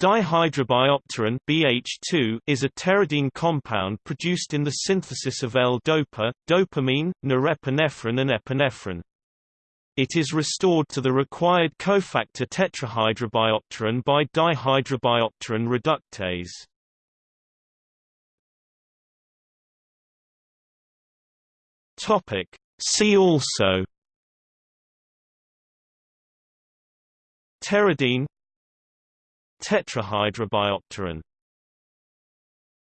Dihydrobiopterin BH2 is a pteridine compound produced in the synthesis of L-dopa, dopamine, norepinephrine and epinephrine. It is restored to the required cofactor tetrahydrobiopterin by dihydrobiopterin reductase. Topic: See also Pteridine Tetrahydrobiopterin